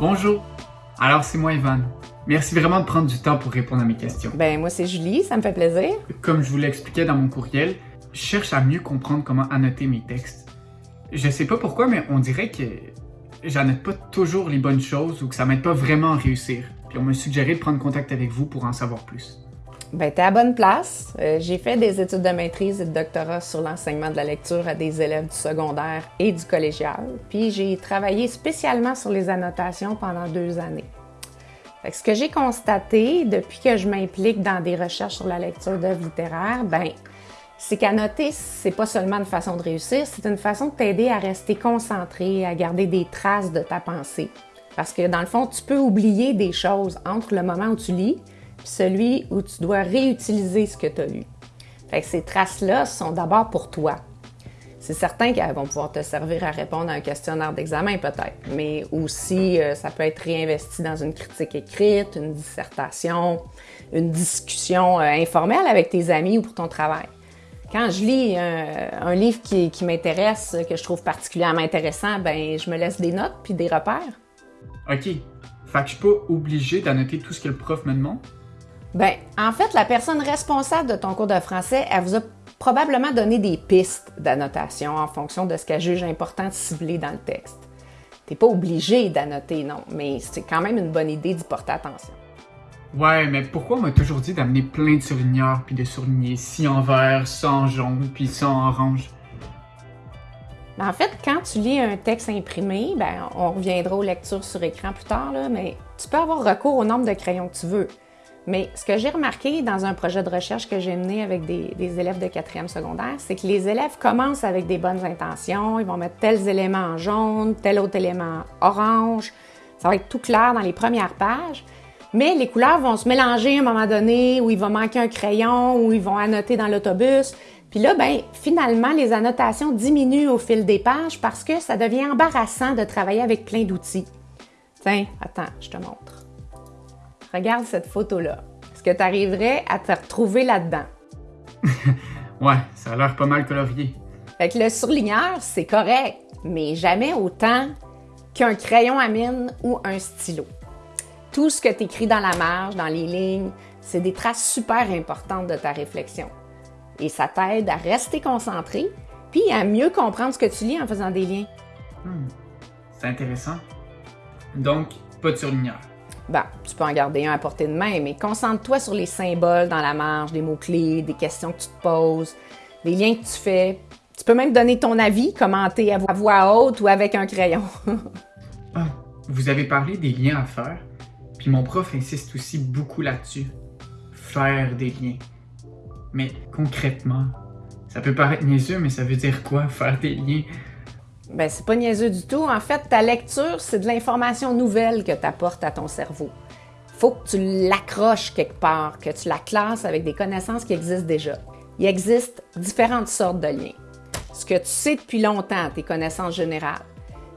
Bonjour. Alors, c'est moi, Ivan. Merci vraiment de prendre du temps pour répondre à mes questions. Ben, moi, c'est Julie, ça me fait plaisir. Comme je vous l'expliquais dans mon courriel, je cherche à mieux comprendre comment annoter mes textes. Je sais pas pourquoi, mais on dirait que j'annote pas toujours les bonnes choses ou que ça m'aide pas vraiment à réussir. Puis on m'a suggéré de prendre contact avec vous pour en savoir plus. Ben, t'es à bonne place. Euh, j'ai fait des études de maîtrise et de doctorat sur l'enseignement de la lecture à des élèves du secondaire et du collégial. Puis j'ai travaillé spécialement sur les annotations pendant deux années. Ce que j'ai constaté depuis que je m'implique dans des recherches sur la lecture d'œuvres littéraires, ben, c'est qu'annoter, c'est pas seulement une façon de réussir, c'est une façon de t'aider à rester concentré, à garder des traces de ta pensée. Parce que dans le fond, tu peux oublier des choses entre le moment où tu lis celui où tu dois réutiliser ce que tu as lu. Fait que ces traces-là sont d'abord pour toi. C'est certain qu'elles vont pouvoir te servir à répondre à un questionnaire d'examen peut-être, mais aussi euh, ça peut être réinvesti dans une critique écrite, une dissertation, une discussion euh, informelle avec tes amis ou pour ton travail. Quand je lis un, livre qui, qui m'intéresse, que je trouve particulièrement intéressant, ben je me laisse des notes puis des repères. OK. Fait que je suis pas obligé d'annoter tout ce que le prof me demande? Ben, en fait, la personne responsable de ton cours de français, elle vous a probablement donné des pistes d'annotation en fonction de ce qu'elle juge important de cibler dans le texte. T'es pas obligé d'annoter, non, mais c'est quand même une bonne idée d'y porter attention. Ouais, mais pourquoi on m'a toujours dit d'amener plein de surligneurs puis de surligner ci en vert, ça en jaune, puis ça en orange? Ben, en fait, quand tu lis un texte imprimé, ben, on reviendra aux lectures sur écran plus tard, là, mais tu peux avoir recours au nombre de crayons que tu veux. Mais ce que j'ai remarqué dans un projet de recherche que j'ai mené avec des, élèves de quatrième secondaire, c'est que les élèves commencent avec des bonnes intentions. Ils vont mettre tels éléments en jaune, tel autre élément orange. Ça va être tout clair dans les premières pages. Mais les couleurs vont se mélanger à un moment donné, où il va manquer un crayon, où ils vont annoter dans l'autobus. Puis là, ben, finalement, les annotations diminuent au fil des pages parce que ça devient embarrassant de travailler avec plein d'outils. Tiens, attends, je te montre. Regarde cette photo-là. Est-ce que tu arriverais à te retrouver là-dedans? ouais, ça a l'air pas mal colorié. Fait que le surligneur, c'est correct, mais jamais autant qu'un crayon à mine ou un stylo. Tout ce que tu écris dans la marge, dans les lignes, c'est des traces super importantes de ta réflexion. Et ça t'aide à rester concentré, puis à mieux comprendre ce que tu lis en faisant des liens. Hmm, c'est intéressant. Donc, pas de surligneur. Ben, tu peux en garder un à portée de main, mais concentre-toi sur les symboles dans la marge, des mots-clés, des questions que tu te poses, les liens que tu fais. Tu peux même donner ton avis, commenter à voix haute ou avec un crayon. ah, vous avez parlé des liens à faire, puis mon prof insiste aussi beaucoup là-dessus. Faire des liens. Mais concrètement, ça peut paraître niaiseux, mais ça veut dire quoi, faire des liens? Ben, c'est pas niaiseux du tout. En fait, ta lecture, c'est de l'information nouvelle que tu apportes à ton cerveau. Faut que tu l'accroches quelque part, que tu la classes avec des connaissances qui existent déjà. Il existe différentes sortes de liens. Ce que tu sais depuis longtemps, tes connaissances générales.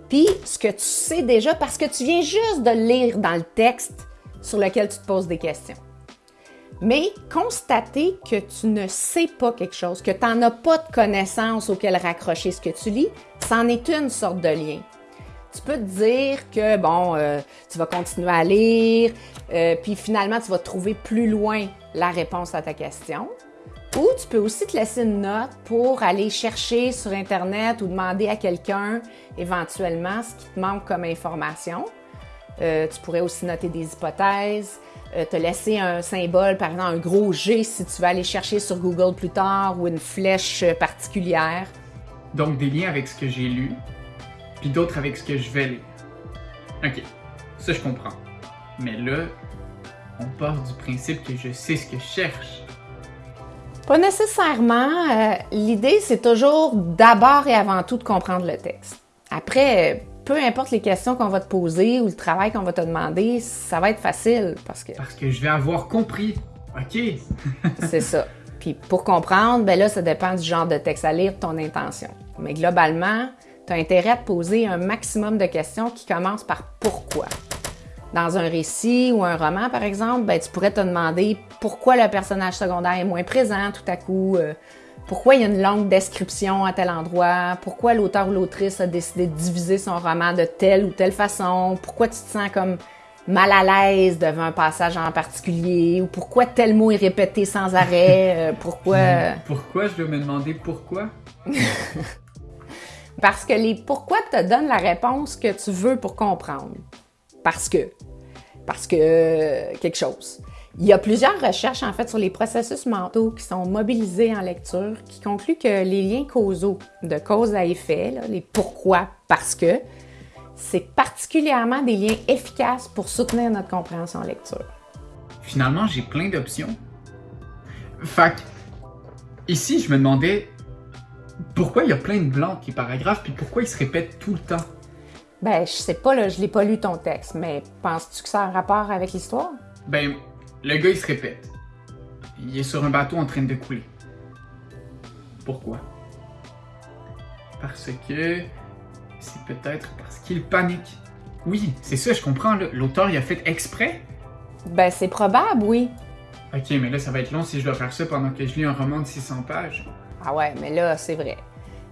Puis ce que tu sais déjà parce que tu viens juste de lire dans le texte sur lequel tu te poses des questions. Mais constater que tu ne sais pas quelque chose, que tu n'en as pas de connaissances auxquelles raccrocher ce que tu lis, c'en est une sorte de lien. Tu peux te dire que, bon, euh, tu vas continuer à lire, euh, puis finalement, tu vas trouver plus loin la réponse à ta question. Ou tu peux aussi te laisser une note pour aller chercher sur Internet ou demander à quelqu'un éventuellement ce qui te manque comme information. Euh, tu pourrais aussi noter des hypothèses, euh, te laisser un symbole, par exemple un gros G si tu veux aller chercher sur Google plus tard ou une flèche particulière. Donc des liens avec ce que j'ai lu, puis d'autres avec ce que je vais lire. Ok, ça je comprends. Mais là, on part du principe que je sais ce que je cherche. Pas nécessairement. Euh, l'idée, c'est toujours d'abord et avant tout de comprendre le texte. Après, peu importe les questions qu'on va te poser ou le travail qu'on va te demander, ça va être facile parce que. Parce que je vais avoir compris. OK. c'est ça. Puis pour comprendre, ben là, ça dépend du genre de texte à lire, de ton intention. Mais globalement, tu as intérêt à te poser un maximum de questions qui commencent par pourquoi. Dans un récit ou un roman, par exemple, ben, tu pourrais te demander pourquoi le personnage secondaire est moins présent tout à coup. Euh, pourquoi il y a une longue description à tel endroit, pourquoi l'auteur ou l'autrice a décidé de diviser son roman de telle ou telle façon, pourquoi tu te sens comme mal à l'aise devant un passage en particulier, ou pourquoi tel mot est répété sans arrêt, euh, pourquoi... Pourquoi? Je dois me demander pourquoi? Parce que les pourquoi te donnent la réponse que tu veux pour comprendre. Parce que. Parce que euh, quelque chose. Il y a plusieurs recherches en fait sur les processus mentaux qui sont mobilisés en lecture qui concluent que les liens causaux de cause à effet, les pourquoi, parce que, c'est particulièrement des liens efficaces pour soutenir notre compréhension lecture. Finalement, j'ai plein d'options. Fac, ici, je me demandais pourquoi il y a plein de blancs qui paragraphes, puis pourquoi ils se répètent tout le temps? Ben, je sais pas, là, je l'ai pas lu ton texte, mais penses-tu que ça a un rapport avec l'histoire? Ben, le gars, il se répète. Il est sur un bateau en train de couler. Pourquoi? Parce que... C'est peut-être parce qu'il panique. Oui, c'est ça, je comprends. L'auteur, il a fait exprès? Ben, c'est probable, oui. Ok, mais là, ça va être long si je dois faire ça pendant que je lis un roman de 600 pages. Ah ouais, mais là, c'est vrai.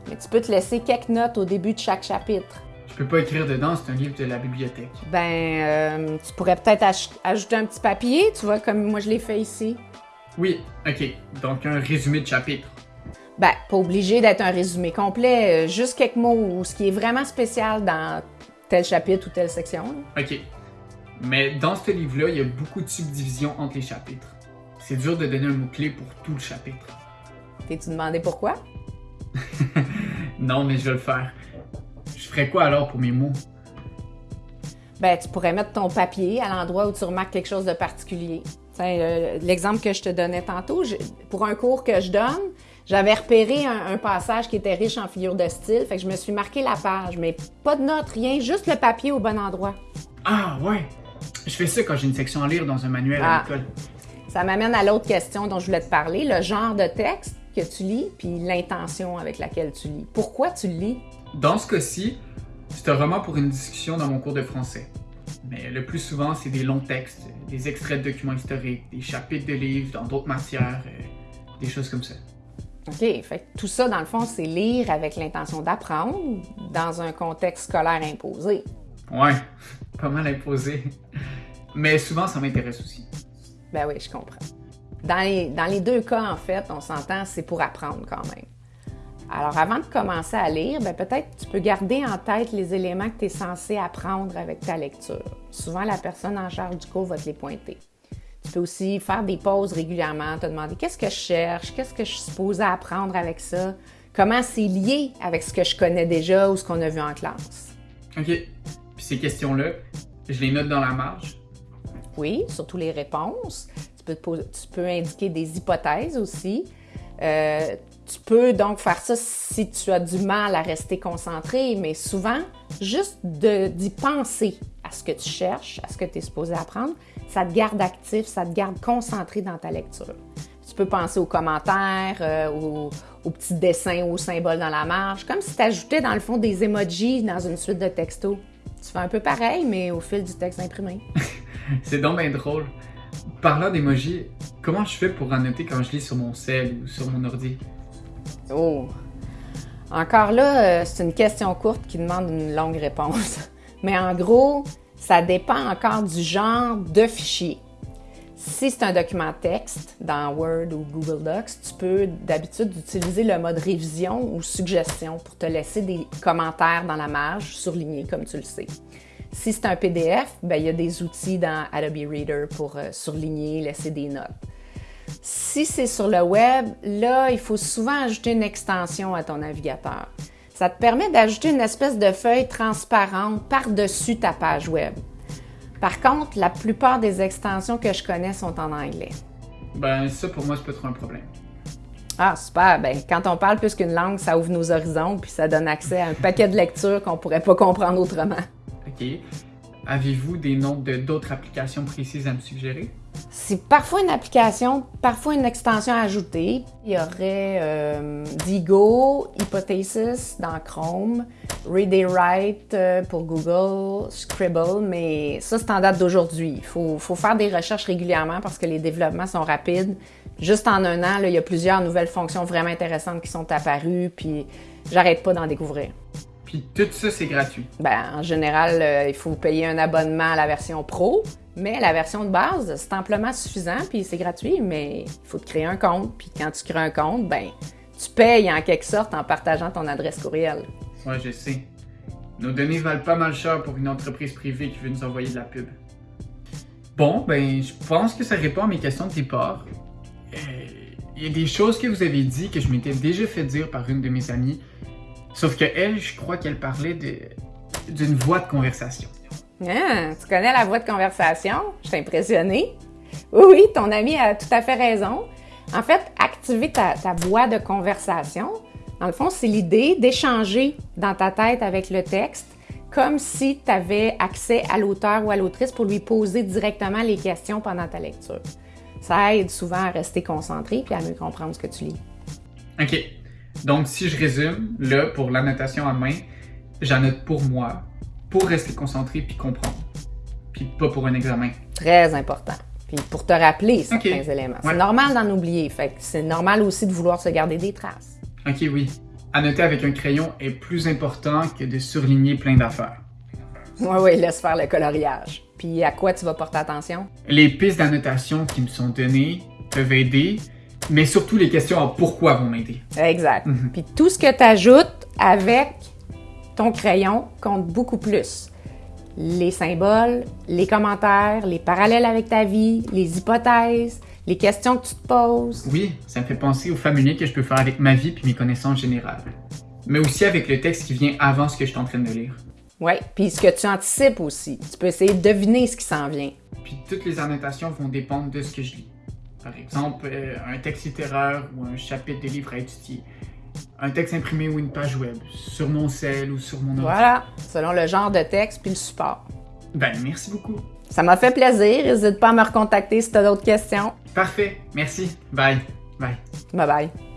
Mais tu peux te laisser quelques notes au début de chaque chapitre. Je peux pas écrire dedans, c'est un livre de la bibliothèque. Ben, euh, tu pourrais peut-être ajouter un petit papier, tu vois, comme moi je l'ai fait ici. Oui, ok. Donc un résumé de chapitre. Ben, pas obligé d'être un résumé complet, euh, juste quelques mots ou ce qui est vraiment spécial dans tel chapitre ou telle section. Ok. Mais dans ce livre-là, il y a beaucoup de subdivisions entre les chapitres. C'est dur de donner un mot-clé pour tout le chapitre. T'es-tu demandé pourquoi? non, mais je vais le faire. Ferais quoi alors pour mes mots? Ben, tu pourrais mettre ton papier à l'endroit où tu remarques quelque chose de particulier. Euh, l'exemple que je te donnais tantôt, pour un cours que je donne, j'avais repéré un, passage qui était riche en figures de style, fait que je me suis marqué la page, mais pas de notes, rien, juste le papier au bon endroit. Ah ouais, je fais ça quand j'ai une section à lire dans un manuel à ah. l'école. Ça m'amène à l'autre question dont je voulais te parler, le genre de texte que tu lis, puis l'intention avec laquelle tu lis. Pourquoi tu lis? Dans ce cas-ci, c'est un roman pour une discussion dans mon cours de français. Mais le plus souvent, c'est des longs textes, des extraits de documents historiques, des chapitres de livres dans d'autres matières, euh, des choses comme ça. OK, fait tout ça, dans le fond, c'est lire avec l'intention d'apprendre dans un contexte scolaire imposé. Ouais, pas mal imposé. Mais souvent, ça m'intéresse aussi. Ben oui, je comprends. Dans les, deux cas, en fait, on s'entend, c'est pour apprendre quand même. Alors, avant de commencer à lire, ben, peut-être tu peux garder en tête les éléments que tu es censé apprendre avec ta lecture. Souvent, la personne en charge du cours va te les pointer. Tu peux aussi faire des pauses régulièrement, te demander qu'est-ce que je cherche, qu'est-ce que je suis supposée apprendre avec ça, comment c'est lié avec ce que je connais déjà ou ce qu'on a vu en classe. OK. Puis ces questions-là, je les note dans la marge. Oui, surtout les réponses tu peux indiquer des hypothèses aussi. Euh, tu peux donc faire ça si tu as du mal à rester concentré, mais souvent, juste d'y penser à ce que tu cherches, à ce que tu es supposé apprendre, ça te garde actif, ça te garde concentré dans ta lecture. Tu peux penser aux commentaires, euh, aux, petits dessins, aux symboles dans la marge, comme si tu ajoutais dans le fond des emojis dans une suite de textos. Tu fais un peu pareil, mais au fil du texte imprimé. C'est donc bien drôle. Parlant d'emoji, comment je fais pour annoter quand je lis sur mon cell ou sur mon ordi? Oh! Encore là, euh, c'est une question courte qui demande une longue réponse. Mais en gros, ça dépend encore du genre de fichier. Si c'est un document texte dans Word ou Google Docs, tu peux d'habitude utiliser le mode révision ou suggestion pour te laisser des commentaires dans la marge surlignés comme tu le sais. Si c'est un PDF, ben, il y a des outils dans Adobe Reader pour euh, surligner, laisser des notes. Si c'est sur le web, là, il faut souvent ajouter une extension à ton navigateur. Ça te permet d'ajouter une espèce de feuille transparente par-dessus ta page web. Par contre, la plupart des extensions que je connais sont en anglais. Ben, ça, pour moi, c'est peut être un problème. Ah, super. Ben, quand on parle plus qu'une langue, ça ouvre nos horizons puis ça donne accès à un paquet de lectures qu'on pourrait pas comprendre autrement. Avez-vous des noms d'autres applications précises à me suggérer? C'est parfois une application, parfois une extension à ajouter. Il y aurait euh, Digo, Hypothesis dans Chrome, Read and Write euh, pour Google, Scribble, mais ça c'est en date d'aujourd'hui. Il faut, faire des recherches régulièrement parce que les développements sont rapides, juste en un an, il y a plusieurs nouvelles fonctions vraiment intéressantes qui sont apparues, puis j'arrête pas d'en découvrir. Puis tout ça, c'est gratuit. Ben, en général, euh, il faut payer un abonnement à la version pro, mais la version de base, c'est amplement suffisant, puis c'est gratuit, mais il faut te créer un compte, puis quand tu crées un compte, ben, tu payes en quelque sorte en partageant ton adresse courriel. Ouais, je sais. Nos données valent pas mal cher pour une entreprise privée qui veut nous envoyer de la pub. Bon, ben, je pense que ça répond à mes questions de départ. Euh, Il y a des choses que vous avez dit que je m'étais déjà fait dire par une de mes amies, sauf que elle, je crois qu'elle parlait d'une voix de conversation. Ah, tu connais la voix de conversation? Je suis impressionnée. Oui, oui, ton ami a tout à fait raison. En fait, activer ta, ta voix de conversation, dans le fond, c'est l'idée d'échanger dans ta tête avec le texte comme si tu avais accès à l'auteur ou à l'autrice pour lui poser directement les questions pendant ta lecture. Ça aide souvent à rester concentré puis à mieux comprendre ce que tu lis. Ok. Donc, si je résume, là, pour l'annotation à main, j'annote pour moi, pour rester concentré puis comprendre. Puis pas pour un examen. Très important. Puis pour te rappeler certains éléments. Ouais. C'est normal d'en oublier. Fait c'est normal aussi de vouloir se garder des traces. Ok, oui. Annoter avec un crayon est plus important que de surligner plein d'affaires. Oui, oui, laisse faire le coloriage. Puis à quoi tu vas porter attention? Les pistes d'annotation qui me sont données peuvent aider, mais surtout les questions à pourquoi vont m'aider. Exact. Mhm. Puis tout ce que tu ajoutes avec ton crayon compte beaucoup plus. Les symboles, les commentaires, les parallèles avec ta vie, les hypothèses, les questions que tu te poses. Oui, ça me fait penser au familier que je peux faire avec ma vie puis mes connaissances générales. Mais aussi avec le texte qui vient avant ce que je suis en train de lire. Oui, puis ce que tu anticipes aussi. Tu peux essayer de deviner ce qui s'en vient. Puis toutes les annotations vont dépendre de ce que je lis. Par exemple, euh, un texte littéraire ou un chapitre de livre à étudier. Un texte imprimé ou une page web, sur mon cell ou sur mon ordi. Voilà, selon le genre de texte puis le support. Ben, merci beaucoup. Ça m'a fait plaisir. N'hésite pas à me recontacter si tu as d'autres questions. Parfait, merci. Bye. Bye. Bye bye.